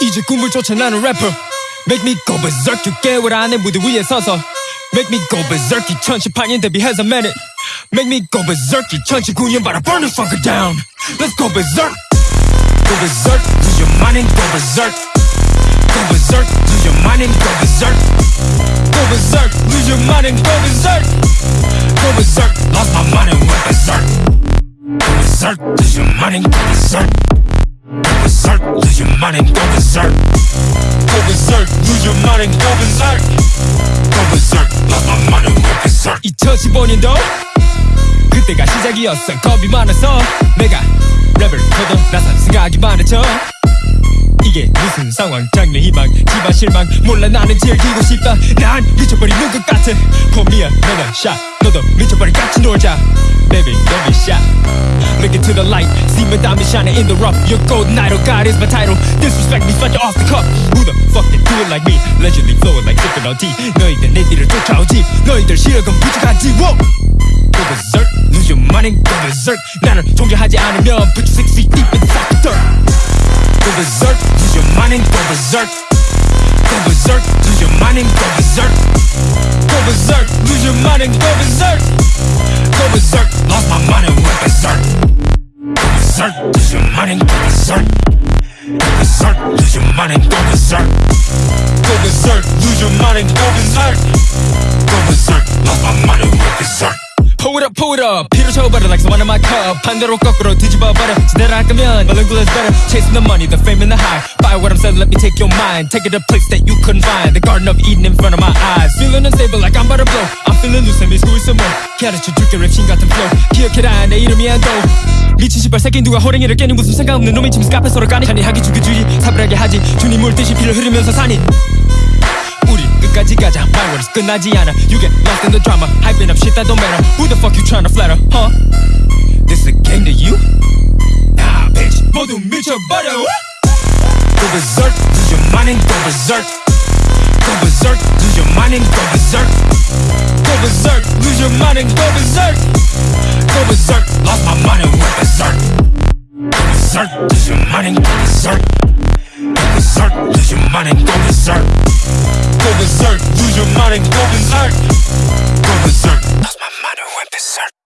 이제 꿈을 쫓아 나는 래퍼 Make me go berserk 6개월 안에 무대 위에 서서 Make me go berserk 2018년 데뷔해서 minute Make me go berserk 2019년 바라 burn the fucker down Let's go berserk Go berserk lose your mind and go berserk Go berserk lose your mind and go berserk Go berserk lose your mind and go berserk Go berserk lost my mind and went berserk Go berserk lose your mind and go berserk Go Berserk lose your mind and go berserk Go berserk lose your mind and go berserk Go berserk lost my mind and went berserk 2015년도 그때가 시작이었어 겁이 많아서 내가 랩을 걷어 나선 생각이 많았죠 이게 무슨 상황 장래 희망 집안 실망 몰라 나는 즐기고 싶다 난 미쳐버리는 것 같아 폼이야 내가 샷 너도 미쳐버린 같이 놀자 Baby don't be shy Look into the light See my diamond shining in the rough Your golden idol God is my title Disrespect me fight you off the cuff Who the fuck can do it like me Allegedly flowing like sipping on tea 너희들 내 뒤를 쫓아오지 너희들 실력은 부족하지 Whoa Go berserk Lose your mind and go berserk 나를 통제하지 않으면 Put you six feet deep inside the dirt Go berserk, lose your mind and go berserk. Go berserk, lose your mind and go berserk. Go berserk, lose your mind and go berserk. Go berserk, lost my mind and went berserk. Go berserk, lose your mind and go berserk. Go berserk, lose your mind and go berserk. Go berserk, lose your mind and go berserk. Go berserk, lost my mind and went berserk. Pull it up, pull it up 피로 채워버려 like someone in my cup 반대로 거꾸로 뒤집어버려 제대로 할 거면 My language is better Chasing the money, the fame and the high Buy what I'm selling, let me take your mind Take it to a place that you couldn't find The garden of Eden in front of my eyes Feeling unstable like I'm about to blow I'm 가르쳐줄게 랩신 같은 flow 기억해라 내 이름이 안도 미친 시발 새끼 누가 호랭이를 깨니 무슨 생각 없는 놈이 지금 카페 서로 까니 잔인하게 죽여주지 사불하게 하지 주님 물듯이 피를 흐르면서 사니 우리 끝까지 가자 My words 끝나지 않아 You get lost in the drama Hyping up shit that don't matter Who the fuck you tryna flatter, huh? This a game to you? Nah bitch 모두 미쳐버려 Go berserk Lose your mind and go berserk mind and go berserk. Go berserk. Lose your mind and go berserk. Go berserk. Lost my mind and went berserk. Go berserk. Lose your mind and go berserk. Go berserk. Lose your mind and go berserk. Go berserk, lose your mind and go berserk